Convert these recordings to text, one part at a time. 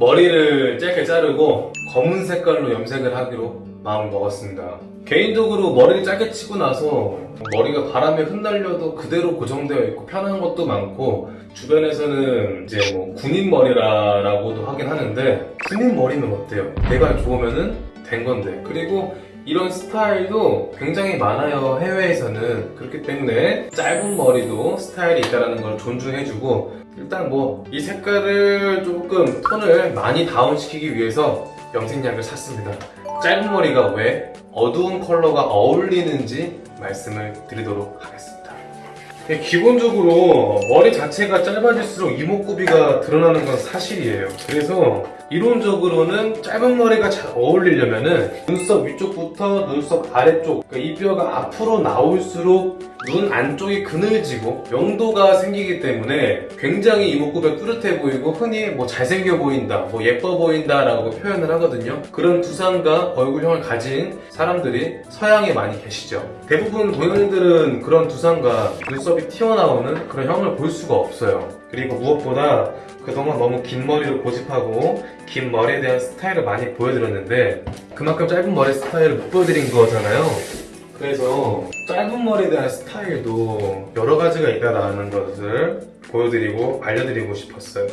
머리를 짧게 자르고 검은 색깔로 염색을 하기로 마음을 먹었습니다. 개인적으로 머리를 짧게 치고 나서 머리가 바람에 흩날려도 그대로 고정되어 있고 편한 것도 많고 주변에서는 이제 뭐 군인 머리라고도 하긴 하는데 군인 머리는 어때요? 내가 좋으면은 된 건데 그리고 이런 스타일도 굉장히 많아요 해외에서는. 그렇기 때문에 짧은 머리도 스타일이 있다는 걸 존중해주고 일단 뭐 이 색깔을 조금 톤을 많이 다운시키기 위해서 염색약을 샀습니다. 짧은 머리가 왜 어두운 컬러가 어울리는지 말씀을 드리도록 하겠습니다. 네, 기본적으로 머리 자체가 짧아질수록 이목구비가 드러나는 건 사실이에요. 그래서 이론적으로는 짧은 머리가 잘 어울리려면 은 눈썹 위쪽부터 눈썹 아래쪽 그러니까 이 뼈가 앞으로 나올수록 눈 안쪽이 그늘지고 명도가 생기기 때문에 굉장히 이목구비가 뚜렷해 보이고 흔히 뭐 잘생겨 보인다 뭐 예뻐 보인다 라고 표현을 하거든요. 그런 두상과 얼굴형을 가진 사람들이 서양에 많이 계시죠. 대부분 동양인들은 그런 두상과 눈썹이 튀어나오는 그런 형을 볼 수가 없어요. 그리고 무엇보다 그동안 너무 긴 머리를 고집하고 긴 머리에 대한 스타일을 많이 보여드렸는데 그만큼 짧은 머리 스타일을 못 보여드린 거잖아요. 그래서 짧은 머리에 대한 스타일도 여러 가지가 있다라는 것을 보여드리고 알려드리고 싶었어요.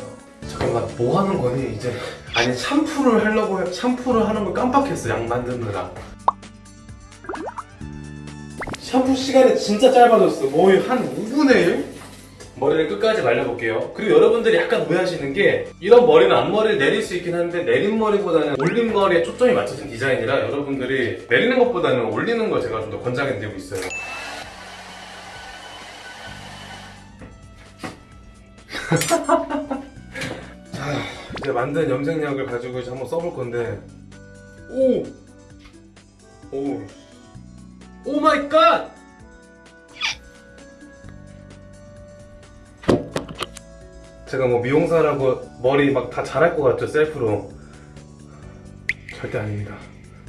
잠깐만 뭐 하는 거니 이제? 아니 샴푸를 하려고 해- 샴푸를 하는 걸 깜빡했어 양 만드느라. 샴푸 시간이 진짜 짧아졌어. 거의 한 5분의 1? 머리를 끝까지 말려볼게요 그리고 여러분들이 약간 오해하시는 게 이런 머리는 앞머리를 내릴 수 있긴 한데 내린 머리보다는 올린 머리에 초점이 맞춰진 디자인이라 여러분들이 내리는 것보다는 올리는 걸 제가 좀 더 권장해드리고 있어요 자 이제 만든 염색약을 가지고 이제 한번 써볼 건데 오! 오! Oh my god! 제가 뭐 미용사라고 머리 막 다 잘할 것 같죠 셀프로. 절대 아닙니다.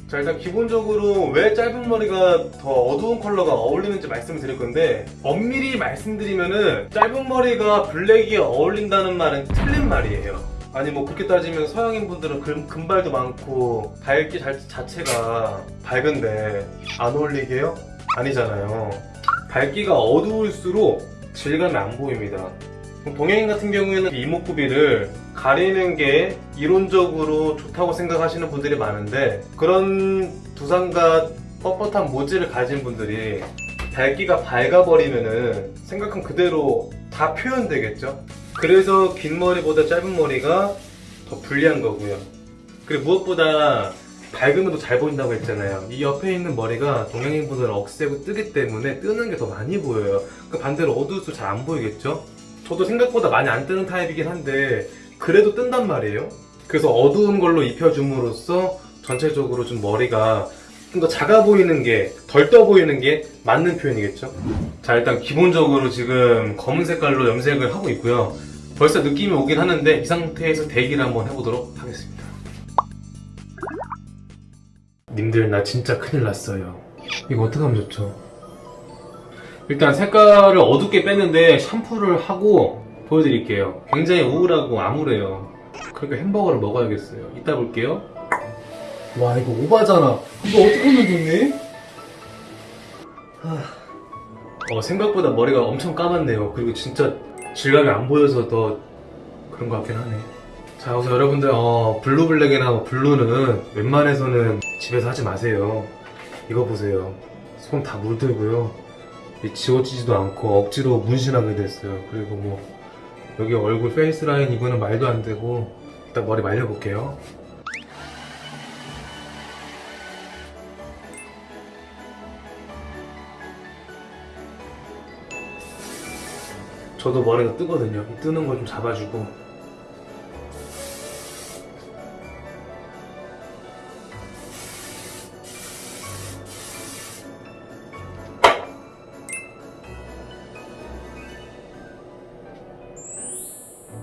자 일단 기본적으로 왜 짧은 머리가 더 어두운 컬러가 어울리는지 말씀을 드릴 건데 엄밀히 말씀드리면은 짧은 머리가 블랙이 어울린다는 말은 틀린 말이에요. 아니 뭐 그렇게 따지면 서양인 분들은 금, 금발도 많고 밝기 자, 자체가 밝은데 안 어울리게요? 아니잖아요. 밝기가 어두울수록 질감이 안 보입니다 동양인 같은 경우에는 이목구비를 가리는 게 이론적으로 좋다고 생각하시는 분들이 많은데 그런 두상과 뻣뻣한 모지를 가진 분들이 밝기가 밝아버리면은 생각한 그대로 다 표현되겠죠? 그래서 긴 머리보다 짧은 머리가 더 불리한 거고요. 그리고 무엇보다 밝으면 더 잘 보인다고 했잖아요. 이 옆에 있는 머리가 동양인분들은 억세고 뜨기 때문에 뜨는 게 더 많이 보여요. 그 반대로 어두울수록 잘 안 보이겠죠 저도 생각보다 많이 안 뜨는 타입이긴 한데 그래도 뜬단 말이에요. 그래서 어두운 걸로 입혀줌으로써 전체적으로 좀 머리가 좀 더 작아 보이는 게 덜 떠 보이는 게 맞는 표현이겠죠? 자 일단 기본적으로 지금 검은 색깔로 염색을 하고 있고요. 벌써 느낌이 오긴 하는데 이 상태에서 대기를 한번 해보도록 하겠습니다. 님들 나 진짜 큰일 났어요. 이거 어떻게 하면 좋죠? 일단 색깔을 어둡게 뺐는데 샴푸를 하고 보여드릴게요. 굉장히 우울하고 암울해요. 그러니까 햄버거를 먹어야겠어요. 이따 볼게요. 와 이거 오바잖아. 이거 어떻게 하면 좋니? 하... 어, 생각보다 머리가 엄청 까맣네요. 그리고 진짜 질감이 안 보여서 더 그런 것 같긴 하네. 자 그래서 여러분들 어, blue black이나 뭐 blue는 웬만해서는 집에서 하지 마세요. 이거 보세요. 손 다 물들고요. 이 지워지지도 않고 억지로 문신하게 됐어요. 그리고 뭐 여기 얼굴 face line 이거는 말도 안 되고 일단 머리 말려볼게요. 저도 머리가 뜨거든요. 이 뜨는 거좀 잡아주고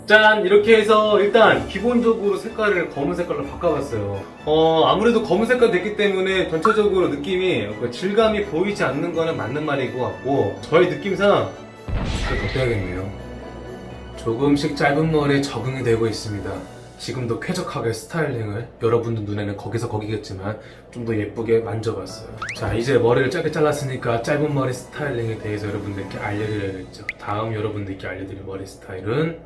짠! 이렇게 해서 일단 기본적으로 색깔을 검은 색깔로 바꿔봤어요. 어, 아무래도 검은 색깔 됐기 때문에 전체적으로 느낌이 그 질감이 보이지 않는 거는 맞는 말인 것 같고 저의 느낌상 이걸 더 빼야겠네요. 조금씩 짧은 머리에 적응이 되고 있습니다. 지금도 쾌적하게 스타일링을 여러분들 눈에는 거기서 거기겠지만 좀 더 예쁘게 만져봤어요. 자, 이제 머리를 짧게 잘랐으니까 짧은 머리 스타일링에 대해서 여러분들께 알려드려야겠죠. 다음 여러분들께 알려드릴 머리 스타일은